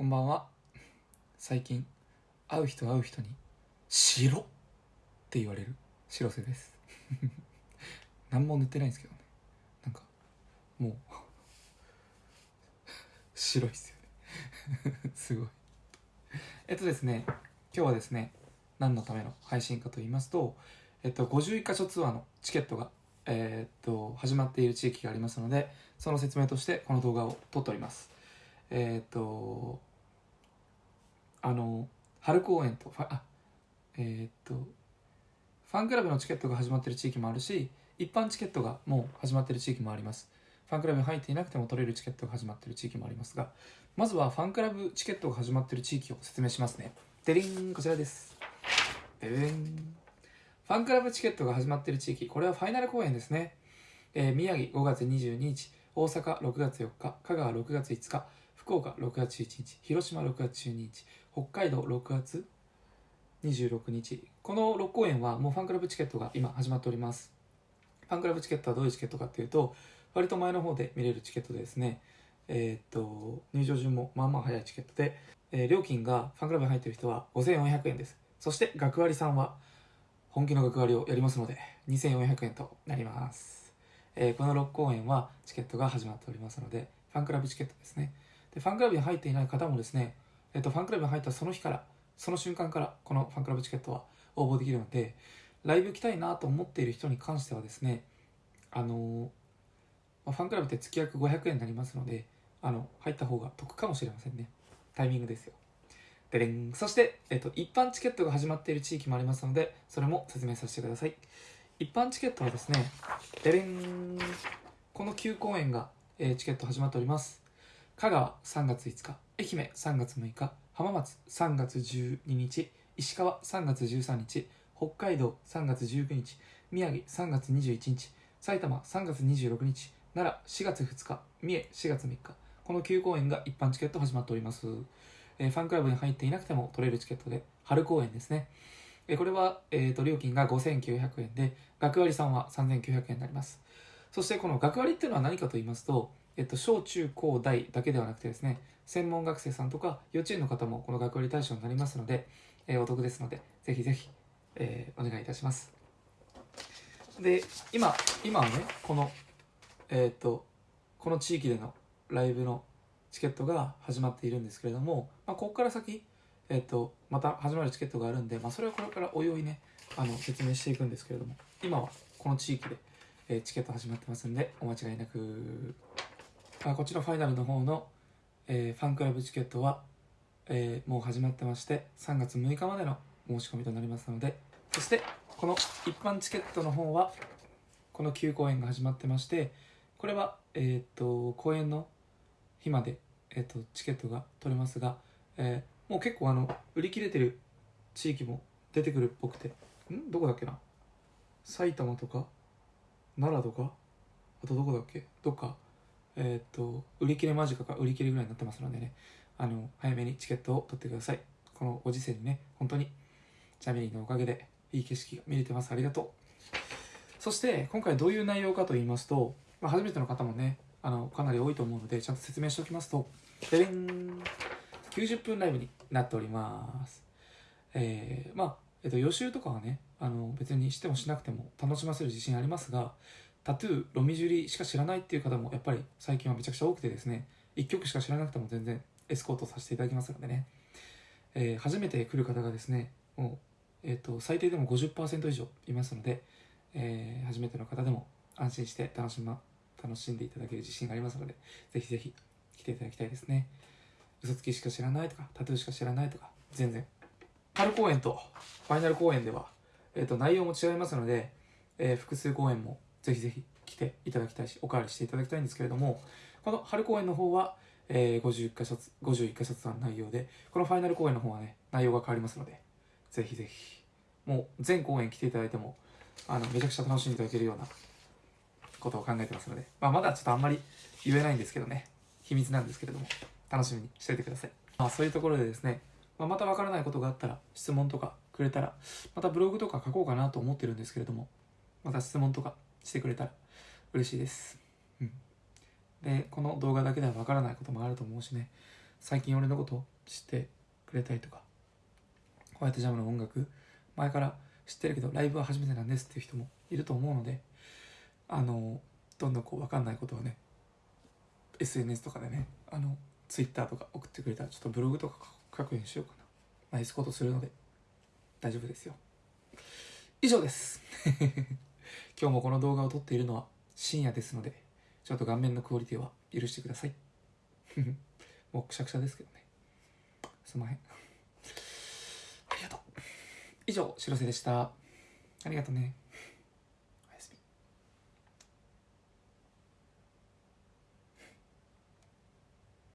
こんばんは。最近会う人会う人に「白」って言われる白瀬です。何も塗ってないんですけどね。なんかもう 白いっすよね。すごい。えっとですね今日はですね何のための配信かと言いますとえっと51箇所ツアーのチケットがえーっと始まっている地域がありますのでその説明としてこの動画を撮っております。えっとあの春公園とファえーっとファンクラブのチケットが始まっている地域もあるし一般チケットがもう始まっている地域もあります。ファンクラブに入っていなくても取れるチケットが始まっている地域もありますがまずはファンクラブチケットが始まっている地域を説明しますね。デリンこちらです。デリン。ファンクラブチケットが始まっている地域。これはファイナル公演ですね、えー宮城5月22日。大阪6月4日。香川6月5日。福岡6月11日広島6月12日北海道6月26日。この6公演はもうファンクラブチケットが今始まっております。ファンクラブチケットはどういうチケットかっていうと割と前の方で見れるチケットでですね。えーっと入場順もまあまあ早いチケットで、えー料金がファンクラブに入ってる人は5400円です。そして学割さんは本気の学割をやりますので2400円となります、えーこの6公演はチケットが始まっておりますのでファンクラブチケットですね。でファンクラブに入っていない方もですね、えー、とファンクラブに入ったその日からその瞬間からこのファンクラブチケットは応募できるのでライブ行きたいなと思っている人に関してはですねあのまファンクラブって月約500円になりますのであの入った方が得かもしれませんね。タイミングですよ。でれん。そして、えっと、一般チケットが始まっている地域もありますのでそれも説明させてください。一般チケットはですねでれん。この9公演が、えーチケット始まっております。香川3月5日愛媛3月6日浜松3月12日石川3月13日北海道3月19日宮城3月21日埼玉3月26日奈良4月2日三重4月3日この9公演が一般チケット始まっております。えーファンクラブに入っていなくても取れるチケットで春公演ですね、えーこれは、えーと料金が5900円で学割さんは3900円になります。そしてこの学割っていうのは何かと言いますと、えっと、小中高大だけではなくてですね専門学生さんとか幼稚園の方もこの学割対象になりますので、えーお得ですのでぜひぜひ、えーお願いいたします。で今今はねこのえーっとこの地域でのライブのチケットが始まっているんですけれども、まあ、ここから先、えっとまた始まるチケットがあるんで、まあ、それはこれからおいおいねあの説明していくんですけれども今はこの地域で、えチケット始まってますんでお間違いなく、あ、こちらファイナルの方の、えーファンクラブチケットは、えーもう始まってまして3月6日までの申し込みとなりますのでそしてこの一般チケットの方はこの9公演が始まってましてこれは、えーっと公演の日まで、えーっとチケットが取れますが、えーもう結構あの売り切れてる地域も出てくるっぽくてん？どこだっけな？埼玉とか奈良とかあとどこだっけ？どっかえーと売り切れ間近か売り切れぐらいになってますのでね。あの早めにチケットを取ってください。このご時世にね本当に。ジャミリーのおかげでいい景色が見れてます。ありがとう。そして今回どういう内容かと言いますと、まあ、初めての方もねあのかなり多いと思うのでちゃんと説明しておきますとでれん。90分ライブになっております。えーまあ、えっと、予習とかはねあの別にしてもしなくても楽しませる自信ありますがタトゥーロミジュリしか知らないっていう方もやっぱり最近はめちゃくちゃ多くてですね1曲しか知らなくても全然エスコートさせていただきますのでね、えー初めて来る方がですねもう、えっと最低でも50%以上いますので、えー初めての方でも安心して楽し,、ま、楽しんでいただける自信がありますのでぜひぜひ来ていただきたいですね。嘘つきしか知らないとかタトゥーしか知らないとか全然。春公演とファイナル公演では、えー、と内容も違いますので、えー複数公演もぜひぜひ来ていただきたいしおかわりしていただきたいんですけれどもこの春公演の方は、えー51箇所51箇所の内容でこのファイナル公演の方はね内容が変わりますのでぜひぜひもう全公演来ていただいてもあのめちゃくちゃ楽しんでいただけるようなことを考えてますので、まあ、まだちょっとあんまり言えないんですけどね秘密なんですけれども楽しみにしていてください、まあ、そういうところでですね、まあ、またわからないことがあったら質問とかくれたらまたブログとか書こうかなと思ってるんですけれどもまた質問とかしてくれたら嬉しいです、うん、でこの動画だけではわからないこともあると思うしね。最近俺のこと知ってくれたりとかホワイトジャムの音楽前から知ってるけどライブは初めてなんですっていう人もいると思うのであのどんどんこう分かんないことをね SNS とかでねあの Twitter とか送ってくれたらちょっとブログとか書くようにしようかな。ナイスことするので大丈夫ですよ。以上です今日もこの動画を撮っているのは深夜ですのでちょっと顔面のクオリティは許してください。もうくしゃくしゃですけどね。すまへん。ありがとう。以上白瀬でした。ありがとうね。